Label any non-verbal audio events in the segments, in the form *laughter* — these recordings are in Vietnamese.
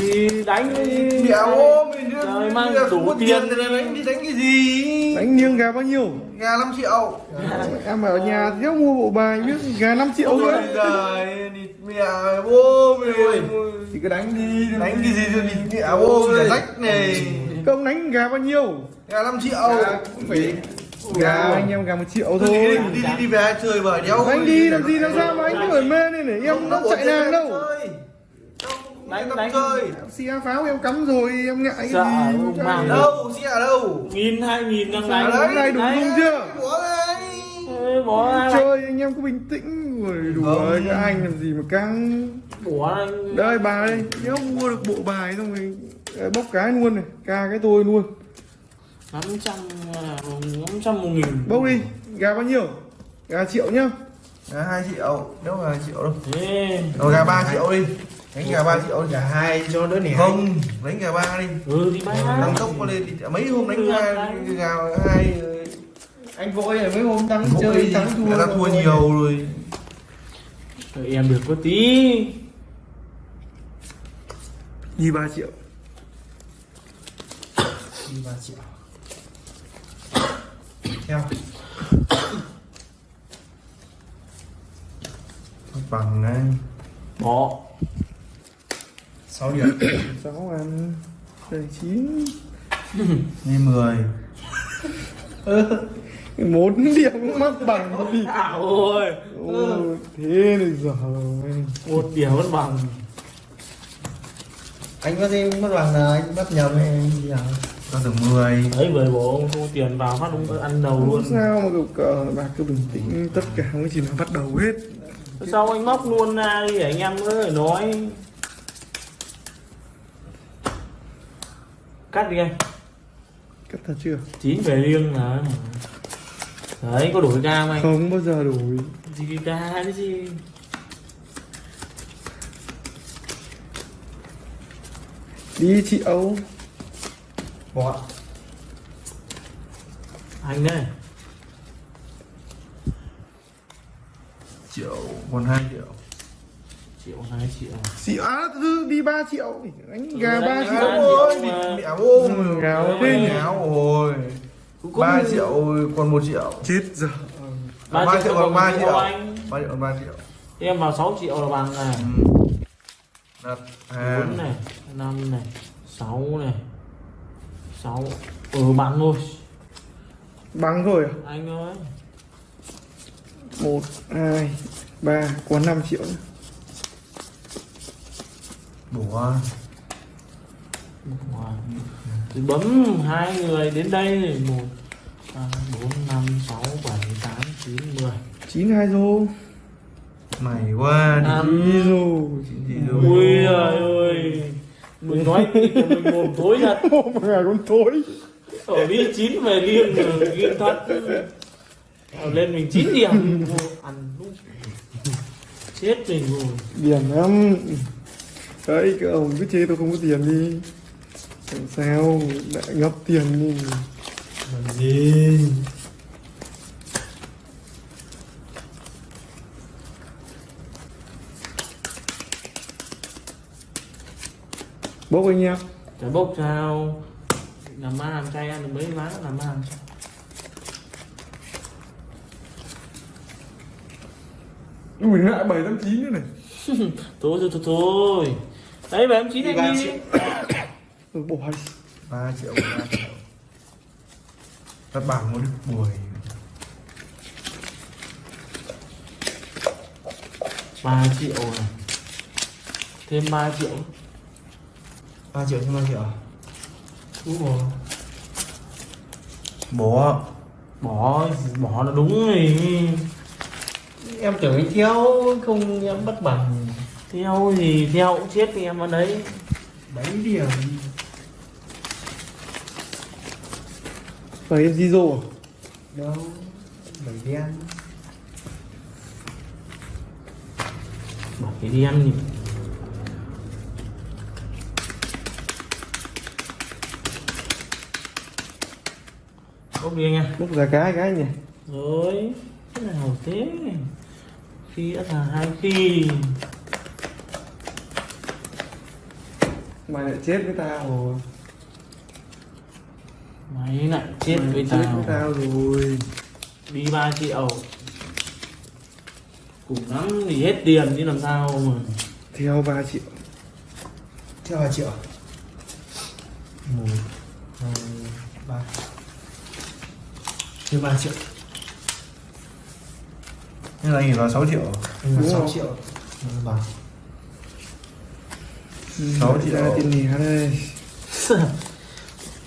thì đánh đi Mẹ ôm mình Trời, mang đủ tiền. thì đánh đi đánh cái gì Đánh niêng gà bao nhiêu? gà 5 triệu Em ở nhà thiếu mua bộ bài biết gà 5 triệu ôi nữa. giời đi mẹ bố mày Thì cứ đánh đi. đánh cái gì rồi đi mẹ bố mày rách này Công đánh gà bao nhiêu? gà 5 triệu Phải gà anh em gà một triệu thôi đi thôi. đi đi đi về chơi bời đéo Anh đi làm gì làm sao mà anh cứ ở mê này để em nó chạy nàng đâu. Đánh Đánh, đánh đánh. chơi Xia pháo em cắm rồi em ngại Sợ gì. mang đâu ở đâu nghìn hai nghìn năm Sao nay hôm nay đủ dung chưa? bỏ đây Ê, bỏ ra Chơi anh em cứ bình tĩnh rồi đùa Không. các anh làm gì mà căng. bỏ ra Đây bà đây, nếu mua được bộ bài xong rồi ờ, bốc cái luôn này, ca cái tôi luôn. năm trăm năm trăm một nghìn Bốc đi, gà bao nhiêu? Gà triệu nhá. gà 2 triệu đâu là 2 triệu đâu Ê, rồi gà 3 triệu đi đánh gà 3 triệu Cả hai cho đỡ nẻ. Không đánh gà 3 đi. Ừ đi bay tăng tốc qua lên thì mấy hôm đánh hai gà hai Anh vội rồi mấy hôm thắng Vội. chơi thắng thua ta thua nhiều rồi. Đợi em được có tí. Đi 3 triệu. Đi 3 triệu. Theo. Bằng này. Bỏ 6 điểm. *coughs* 6 ăn đây 9 đi 10 4 điểm mắc bằng thôi đi. à ôi. Ôi, thế này giờ một điểm vẫn bằng. Anh có gì mất bằng là anh bắt nhầm hay anh gì à? Ta được 10 đấy với bố thu tiền vào phát đúng ăn đầu luôn. sao mà cậu cờ bà cứ bình tĩnh tất cả có gì nào bắt đầu hết. Sao anh móc luôn ra đi để anh em cứ phải nói cắt đi anh. Cắt thật chưa? Chín về liêng là đấy có đổi không anh. Không bao giờ đổi. Gì ca đấy gì? Đi triệu Bỏ. Anh đây. Triệu còn 2 triệu triệu hai triệu triệu á thứ đi 3 triệu. Đánh gà Ừ, 3 đánh triệu. ôi triệu mẹ Ừ, gào thế nhỉ? ngáo rồi Cũng có 3 người- triệu còn 1 triệu. Chết giờ ba 3 triệu triệu còn còn 3 một triệu anh. 3 triệu còn 3 triệu. Em vào 6 triệu là bằng này. Ừ. đặt bốn hàng này năm này sáu này. Sáu. Ừ bằng thôi. Bằng rồi à? anh ơi. 1 2 3 còn 5 triệu nữa. Wow. Thì bấm hai người đến đây một ba bốn năm sáu bảy tám chín mười. 9 2 rô mày quá Năm. đi rô ui trời ơi. Mình nói mình mồm thối thật? *laughs* Mà gà con thối. Ở đi chín về liêng rồi liêng thật lên mình chín điểm. Ăn lúc chết mình rồi. Điểm lắm đấy các ông cứ chê tôi không có tiền đi. Làm sao? Đã ngập tiền đi. Làm gì? Bốc anh em. Chả bốc sao. Làm ma làm chay ăn được mấy ván làm ma. Làm chay ui lại bảy tám chín nữa này. *laughs* Thôi thôi thôi thôi đấy bảy em chín Đi ba anh đi đi 3 triệu 3 triệu. Bảng một được buổi ba triệu này thêm 3 triệu. 3 triệu cho 3 triệu à? đúng rồi. Bỏ. Bỏ bỏ là đúng rồi. Em tưởng anh theo không em bắt bằng theo thì theo cũng chết thì em vào đấy. 7 điểm. Bảy em zero à? Đâu 7 đen. Bỏ cái đi ăn nhỉ. Bốc đi anh em. Bốc ra cái cái nhỉ? Rồi thế nào thế. Khi đã là hai khi mày lại chết với tao Mày lại chết Mày với chết với tao tao rồi. Đi 3 triệu. Cùng lắm thì hết tiền chứ làm sao mà. Theo 3 triệu. Theo 2 triệu một hai ba. Theo 3 triệu. Nên là anh vào 6 triệu Anh vào Đúng 6 không? triệu. Ừ, Sáu lại triệu. tiền lẻ đây. *laughs*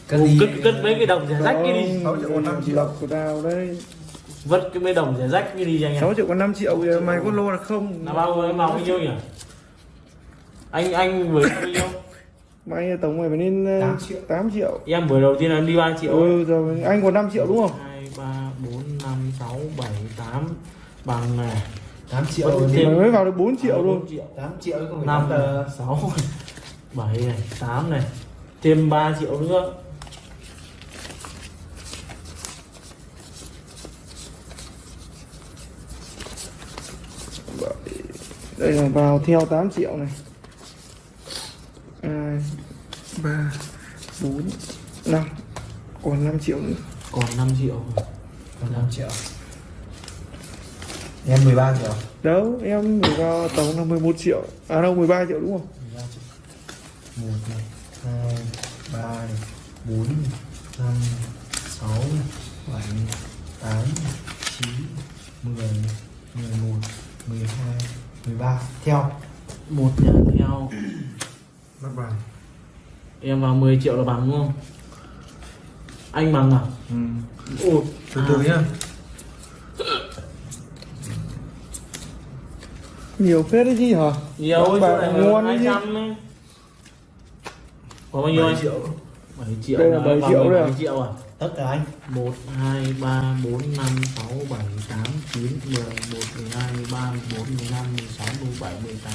Cất cất cất mấy cái đồng rẻ rách cái đi. Sáu triệu còn năm triệu. của tao đấy. Vất cái mấy đồng rẻ rách cái đi cho anh em. 6 triệu còn 5 triệu giờ mày có lô là không? Là bao vào bao nhiêu nhỉ? Anh anh vừa bao nhiêu *laughs* mày tổng mày phải nên Tám 8 triệu. triệu 8 triệu. Em vừa đầu tiên là đi 3 triệu ừ rồi anh còn 5 triệu đúng không? 2, 3, 4, 5, 6, 7, 8 Bằng này 8 triệu thêm- mày mới vào được 4 triệu 4 luôn. triệu. 8 triệu không phải 5, 5 tờ. 6, 7 này, 8 này Thêm 3 triệu nữa. Đây là vào theo 8 triệu này. 2 3 4 5 còn 5 triệu nữa. Còn 5 triệu. Còn 5 triệu Em 13 triệu. Đâu em phải vào tổng là 11 triệu. À đâu 13 triệu đúng không? 13 triệu. 1 này 2 3 này 4 5 6 7 8 9 10 11 12 13 Theo. Một nhà theo. Bắt bằng Em vào 10 triệu là bằng đúng không? Anh bằng à? Ừ. Ủa Từ từ nhá nhiều phết đấy chứ hả? Nhiều Bà chỗ này ngon đấy chứ. Có bao nhiêu 7 anh? triệu. 7 triệu Đây là đã 7 bằng triệu 17 đấy à? triệu à? Tất cả anh. 1, 2, 3, 4, 5, 6, 7, 8, 9, 10, 11, 12, 13, 14, 15, 16, 17, 18,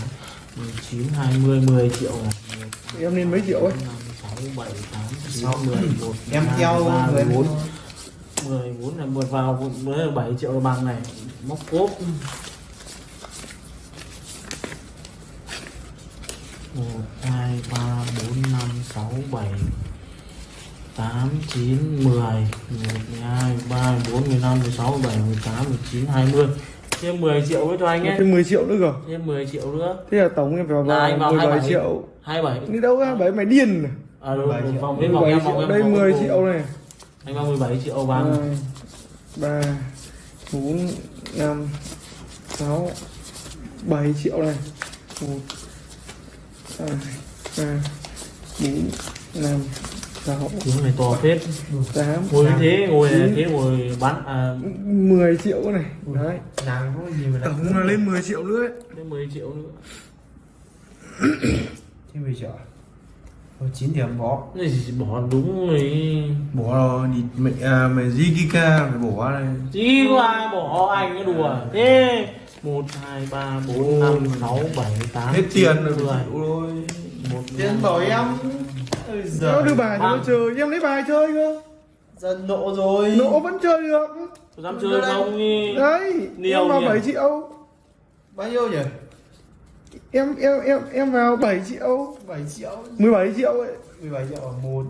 19, 20, 10 triệu này 1, em nên mấy triệu ấy? 5, 6, 7, 8, 9, Sáu. 10, 11, Em 12, theo 13, người 14 14 này vượt vào mới là 7 triệu là bằng này. Móc cốp 1, 2, 3, 4, 5, 6, 7 8, 9, 10 11, 12, 13, 14, 15, 16, 17, 18, 19, 20 Thêm 10 triệu với cho anh ấy thêm 10 triệu nữa cơ? Thêm 10 triệu nữa. Thế là tổng em vào anh vào 17 27. triệu. 27 đi đâu ra bảy mày điên à? Đúng, 17 đúng triệu. vòng đến vòng 17 em vòng đây vòng 10 cuối triệu này. Anh vào 17 triệu 2 3 4 5 6 7 triệu này. 1 2 3 4 5 6 Tiếng này to phết 8 Ngồi như thế, ngồi Chín. thế ngồi bắn à 10 triệu này. đấy. Nàng có gì mà tổng là lên 10 triệu nữa ấy. thêm 10 triệu nữa. Thêm 10 triệu à? Thôi 9 thì em bỏ Này chỉ bỏ đúng rồi. Bỏ rồi đi mẹ à, mẹ Zikika phải bỏ đây. Ai bỏ anh cái đùa? Thế 1, 2, 3, 4, 5, 6, 7, 8 Hết tiền rồi 10 phải chịu thôi 1, Tiền đổi em Ôi Nó đưa bài cho nó chơi em lấy bài chơi cơ. Dân nộ rồi. Nổ vẫn chơi được. Dám chơi không? Đi. Đấy Nhiều em vào nhỉ? 7 triệu. Bao nhiêu nhỉ? em em em em vào 7 triệu. 7 triệu. 17 triệu ấy. 17 triệu à? 1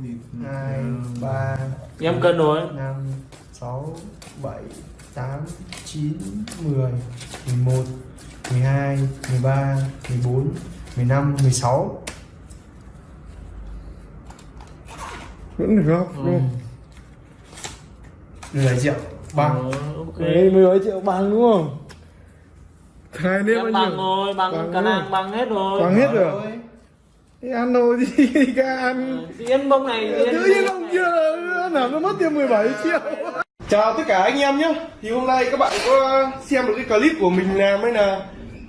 2 3 Em cân rồi. 5 6 7 8 9 10 11 12 13 14 15 16 vẫn được không? Ừ. 17 triệu bằng. Ờ, ok. Đấy, 17 triệu bằng đúng không? Nếp Em bao bằng nhiêu rồi, bằng Bằng cả năng bằng hết rồi. Bằng hết rồi. Thế ăn đồ gì *laughs* cả ăn? Thì Yên bông này Tự nhiên ông kia là nó mất tiền 17 triệu Chào tất cả anh em nhé. Thì hôm nay các bạn có xem được cái clip của mình làm hay là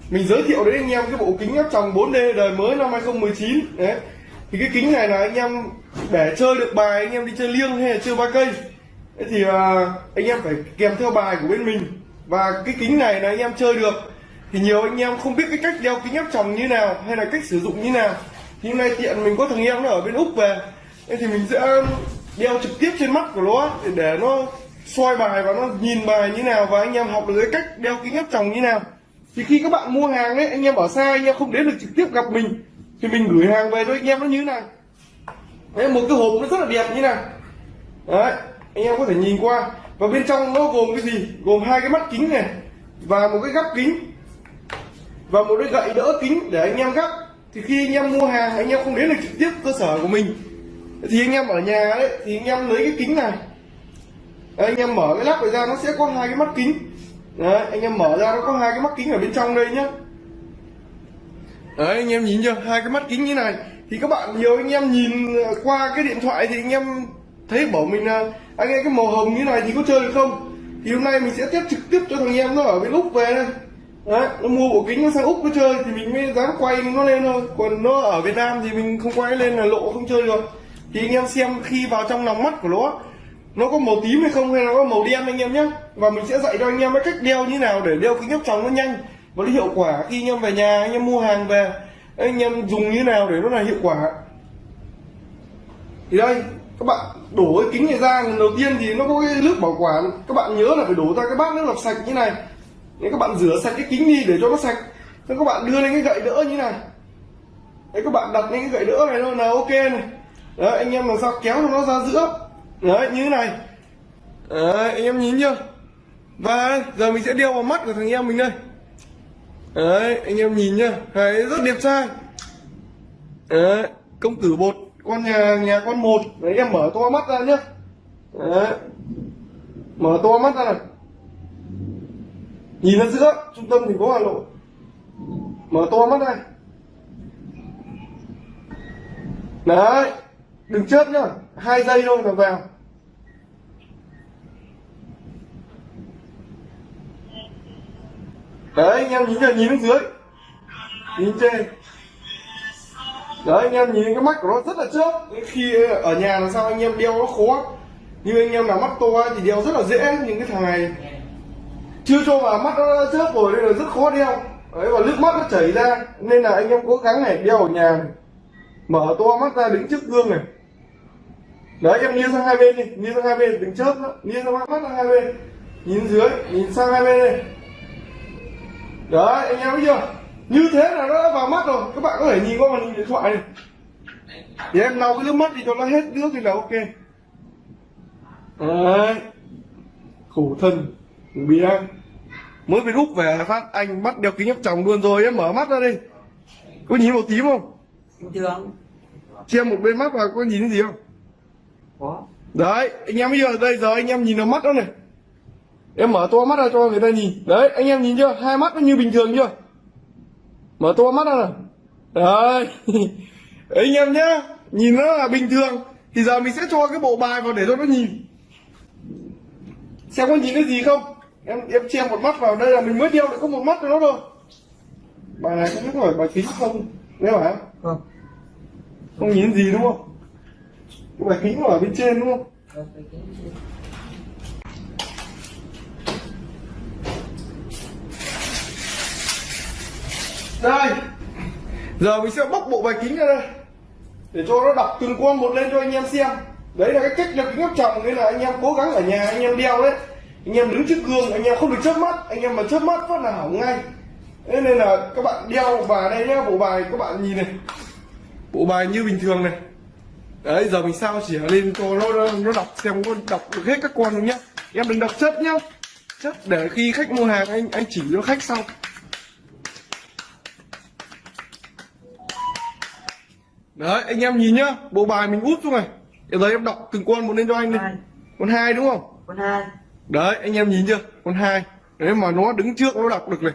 Mình giới thiệu đến anh em cái bộ kính áp tròng 4D đời mới năm 2019 Đấy. Thì cái kính này là anh em để chơi được bài anh em đi chơi liêng hay là chơi ba cây. Thì à, anh em phải kèm theo bài của bên mình. Và cái kính này là anh em chơi được. Thì nhiều anh em không biết cái cách đeo kính áp tròng như nào Hay là cách sử dụng như nào. Thì hôm nay tiện mình có thằng em nó ở bên Úc về. Thì mình sẽ đeo trực tiếp trên mắt của nó để nó soi bài và nó nhìn bài như nào và anh em học được cái cách đeo kính áp tròng như nào thì khi các bạn mua hàng ấy anh em ở xa anh em không đến được trực tiếp gặp mình thì mình gửi hàng về cho anh em nó như thế này đấy một cái hộp nó rất là đẹp như này đấy anh em có thể nhìn qua và bên trong nó gồm cái gì gồm hai cái mắt kính này và một cái gắp kính và một cái gậy đỡ kính để anh em gắp thì khi anh em mua hàng anh em không đến được trực tiếp cơ sở của mình thì anh em ở nhà đấy thì anh em lấy cái kính này đấy, anh em mở cái lắp này ra nó sẽ có hai cái mắt kính. Đấy anh em mở ra nó có hai cái mắt kính ở bên trong đây nhá. Đấy anh em nhìn chưa? Hai cái mắt kính như này. Thì các bạn nhiều anh em nhìn qua cái điện thoại thì anh em thấy bảo mình là anh em cái màu hồng như này thì có chơi được không? Thì hôm nay mình sẽ test trực tiếp cho thằng em nó ở bên úc về đây. Đấy nó mua bộ kính nó sang úc nó chơi thì mình mới dám quay nó lên thôi. Còn nó ở việt nam thì mình không quay lên là lộ không chơi được. Thì anh em xem khi vào trong lòng mắt của nó nó có màu tím hay không hay là có màu đen anh em nhé. Và mình sẽ dạy cho anh em cách đeo như nào để đeo kính áp tròng nó nhanh và nó hiệu quả khi anh em về nhà, anh em mua hàng về. Anh em dùng như nào để nó là hiệu quả. Thì đây, các bạn đổ cái kính này ra. Lần đầu tiên thì nó có cái nước bảo quản. Các bạn nhớ là phải đổ ra cái bát nước lọc sạch như này. Nếu các bạn rửa sạch cái kính đi để cho nó sạch. Thế các bạn đưa lên cái gậy đỡ như này. Đấy, các bạn đặt lên cái gậy đỡ này thôi là ok này. Đấy, anh em làm sao kéo cho nó ra giữa. Đấy, như thế này. Đấy, anh em nhìn chưa? Và giờ mình sẽ đeo vào mắt của thằng em mình đây. Đấy, anh em nhìn nhá Đấy rất đẹp trai. Đấy, công tử bột, con nhà nhà con một. Đấy, em mở to mắt ra nhá. Đấy. mở to mắt ra này. Nhìn ra giữa, trung tâm thành phố hà nội. Mở to mắt này. Đấy đừng chớp nhá, hai giây thôi là vào. Đấy, anh em nhìn chưa nhìn dưới. Nhìn trên. Đấy, anh em nhìn cái mắt của nó rất là chớp khi ở nhà là sao anh em đeo nó khó như anh em nào mắt to thì đeo rất là dễ những cái thằng này chưa cho vào mắt nó chớp rồi nên là rất khó đeo. Đấy, và nước mắt nó chảy ra. Nên là anh em cố gắng này, đeo ở nhà này. mở to mắt ra, đứng trước gương này đấy em nghiêng sang hai bên đi nghiêng sang hai bên đừng chớp nữa nghiêng sang mắt sang hai bên nhìn dưới nhìn sang hai bên đây đấy anh em thấy chưa? Như thế là nó đã vào mắt rồi các bạn có thể nhìn qua màn hình điện thoại này. Thì em lau cái nước mắt thì cho nó hết nước thì là ok. Đấy khổ thân bị ăn mới về rút về phát anh bắt đeo kính áp tròng luôn rồi em mở mắt ra đi. Có nhìn màu tím không? Bình thường. Che một bên mắt vào có nhìn thấy gì không có. Đấy anh em bây giờ đây giờ anh em nhìn vào mắt đó này. Em mở to mắt ra cho người ta nhìn. Đấy anh em nhìn chưa? Hai mắt nó như bình thường chưa? Mở to mắt ra này đấy. *laughs* Anh em nhá nhìn nó là bình thường thì giờ mình sẽ cho cái bộ bài vào để cho nó nhìn. Xem có nhìn thấy gì không? Em em che một mắt vào đây là mình mới đeo được có một mắt cho nó thôi bài này không phải bài kính không? Nếu phải không không. Không nhìn gì đúng không cái bài kính nó ở bên trên đúng không? Đây! Giờ mình sẽ bóc bộ bài kính ra đây. Để cho nó đọc từng con một lên cho anh em xem. Đấy là cái cách nhập kính áp tròng nên là anh em cố gắng ở nhà, anh em đeo đấy. Anh em đứng trước gương, anh em không được chớp mắt. Anh em mà chớp mắt phát là hỏng ngay. Thế nên là các bạn đeo và đây nhá, bộ bài các bạn nhìn này. Bộ bài như bình thường này đấy giờ mình sao chỉ lên cho nó nó đọc xem có đọc được hết các con không nhá? Em đừng đọc chất nhá. Chất để khi khách mua hàng anh anh chỉ cho khách sau. Đấy anh em nhìn nhá bộ bài mình út xuống này. Giờ em đọc từng con một lên cho anh đi. Con hai. Đúng không? Con hai. Đấy anh em nhìn chưa? Con hai. Đấy mà nó đứng trước nó đọc được này.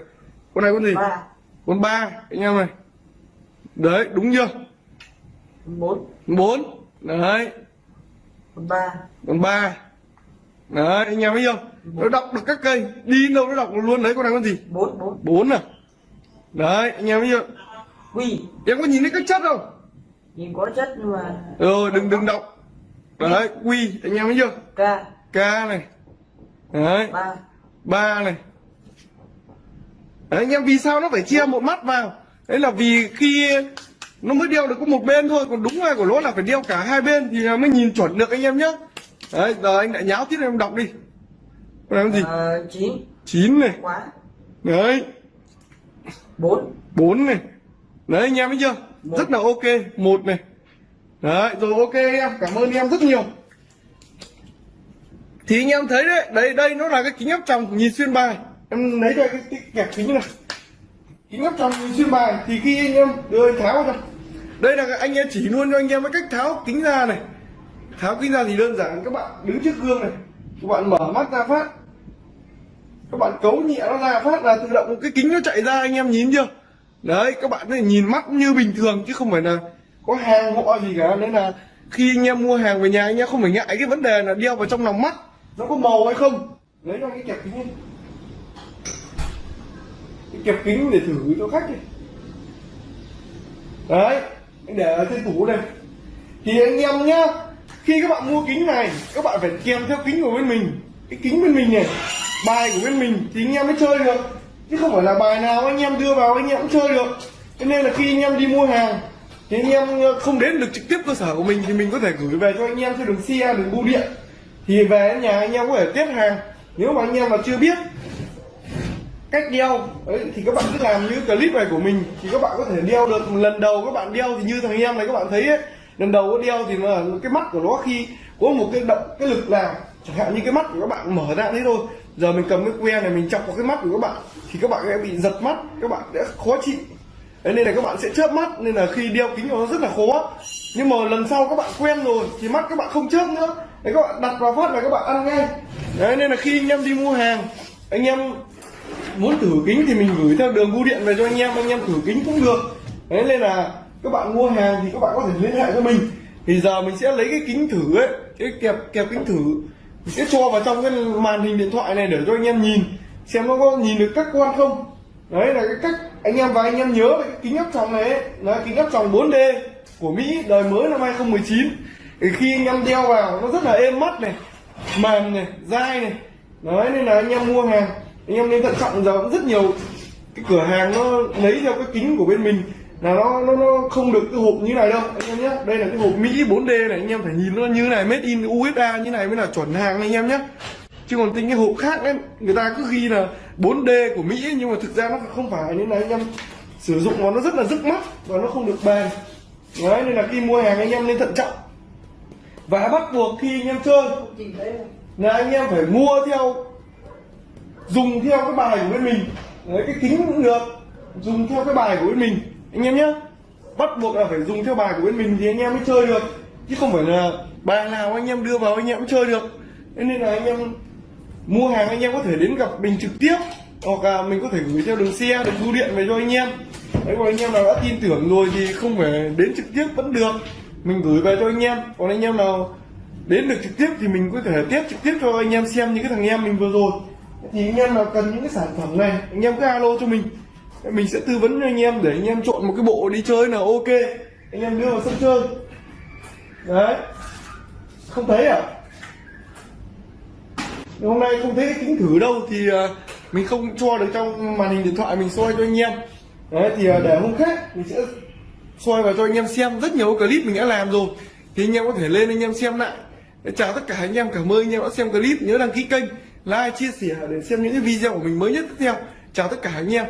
Con này con gì? Ba. Con ba anh em này. Đấy đúng chưa bốn. Bốn. Đấy. Con ba. Con ba. Đấy anh em thấy chưa nó đọc được các cây. Đi đâu nó đọc luôn. Đấy con này con gì? Bốn bốn. Bốn à? Đấy anh em thấy chưa quy em có nhìn thấy các chất không? Nhìn có chất nhưng mà rồi đừng đừng đọc. Đấy quy anh em thấy chưa? K. K này. Đấy. Ba. Ba này. Đấy, anh em vì sao nó phải chia một mắt vào? Đấy là vì khi nó mới đeo được có một bên thôi còn đúng ra của nó là phải đeo cả hai bên thì mới nhìn chuẩn được anh em nhé đấy giờ anh lại nháo tiếp em đọc đi. Con con gì? Ờ, chín. Chín này. Quá. Đấy. Bốn. Bốn này. Đấy anh em thấy chưa? Rất là ok. Một này. Đấy rồi ok em. Cảm ơn em rất nhiều. Thì anh em thấy đấy đây đây nó là cái kính áp tròng nhìn xuyên bài. Em lấy ra cái, cái kẹp kính này. Kính áp tròng nhìn xuyên bài thì khi anh em đưa anh tháo cho đây là anh em chỉ luôn cho anh em cái cách tháo kính ra này. Tháo kính ra thì đơn giản, các bạn đứng trước gương này. Các bạn mở mắt ra phát. Các bạn cấu nhẹ nó ra phát là tự động cái kính nó chạy ra, anh em nhìn chưa? Đấy, các bạn này nhìn mắt như bình thường chứ không phải là có hàng họ gì cả. Nên là khi anh em mua hàng về nhà, anh em không phải ngại cái vấn đề là đeo vào trong lòng mắt nó có màu hay không. Lấy ra cái kẹp kính lên cái kẹp kính để thử cho khách đi. Đấy anh để ở trên tủ đây. Thì anh em nhá, khi các bạn mua kính này, các bạn phải kèm theo kính của bên mình. Cái kính bên mình này, bài của bên mình thì anh em mới chơi được. Chứ không phải là bài nào anh em đưa vào anh em cũng chơi được. Cho nên là khi anh em đi mua hàng, thì anh em ờ, không đến được trực tiếp cơ sở của mình thì mình có thể gửi về cho anh em theo đường xe đường bưu điện. Thì về nhà anh em có thể tiếp hàng. Nếu mà anh em mà chưa biết cách đeo đấy, thì các bạn cứ làm như clip này của mình thì các bạn có thể đeo được lần đầu các bạn đeo thì như thằng em này các bạn thấy ấy, lần đầu có đeo thì là cái mắt của nó khi có một cái động cái lực nào chẳng hạn như cái mắt của các bạn mở ra thế thôi giờ mình cầm cái que này mình chọc vào cái mắt của các bạn thì các bạn sẽ bị giật mắt các bạn sẽ khó chịu Đấy, nên là các bạn sẽ chớp mắt nên là khi đeo kính nó rất là khó nhưng mà lần sau các bạn quen rồi thì mắt các bạn không chớp nữa đấy các bạn đặt vào phát là các bạn ăn ngay đấy nên là khi anh em đi mua hàng anh em muốn thử kính thì mình gửi theo đường bưu điện về cho anh em anh em thử kính cũng được. Đấy nên là các bạn mua hàng thì các bạn có thể liên hệ với mình. Thì giờ mình sẽ lấy cái kính thử ấy cái kẹp kẹp kính thử. Mình sẽ cho vào trong cái màn hình điện thoại này để cho anh em nhìn xem nó có nhìn được các quan không. Đấy là cái cách anh em và anh em nhớ về cái kính áp tròng này ấy, là kính áp tròng 4D của Mỹ đời mới năm 2019 thì khi anh em đeo vào nó rất là êm mắt này mềm này dai này. Đấy nên là anh em mua hàng anh em nên thận trọng giờ cũng rất nhiều cái cửa hàng nó lấy theo cái kính của bên mình. Là nó nó nó không được cái hộp như này đâu anh em nhé. Đây là cái hộp Mỹ 4D này anh em phải nhìn nó như này made in USA như này mới là chuẩn hàng anh em nhé. Chứ còn tính cái hộp khác ấy người ta cứ ghi là 4D của Mỹ nhưng mà thực ra nó không phải nên là anh em. Sử dụng mà nó rất là rức mắt và nó không được bền đấy nên là khi mua hàng anh em nên thận trọng. Và bắt buộc khi anh em chơi là anh em phải mua theo dùng theo cái bài của bên mình. Đấy, cái kính cũng được. Dùng theo cái bài của bên mình. Anh em nhé. Bắt buộc là phải dùng theo bài của bên mình thì anh em mới chơi được. Chứ không phải là bài nào anh em đưa vào anh em cũng chơi được. Thế nên là anh em mua hàng anh em có thể đến gặp mình trực tiếp, hoặc là mình có thể gửi theo đường xe, đường bưu điện về cho anh em. Đấy, còn anh em nào đã tin tưởng rồi thì không phải đến trực tiếp vẫn được. Mình gửi về cho anh em. Còn anh em nào đến được trực tiếp thì mình có thể tiếp trực tiếp cho anh em xem những cái thằng em mình vừa rồi thì anh em nào cần những cái sản phẩm này, anh em cứ alo cho mình. Mình sẽ tư vấn cho anh em để anh em chọn một cái bộ đi chơi nào ok. Anh em đưa vào sân chơi. Đấy. Không thấy à? Hôm nay không thấy cái kính thử đâu, thì à, mình không cho được trong màn hình điện thoại mình soi cho anh em. Đấy, thì à, để hôm khác mình sẽ soi vào cho anh em xem. Rất nhiều clip mình đã làm rồi, thì anh em có thể lên anh em xem lại. Chào tất cả anh em, cảm ơn anh em đã xem clip. Nhớ đăng ký kênh like, chia sẻ, để xem những cái video của mình mới nhất tiếp theo. Chào tất cả anh em.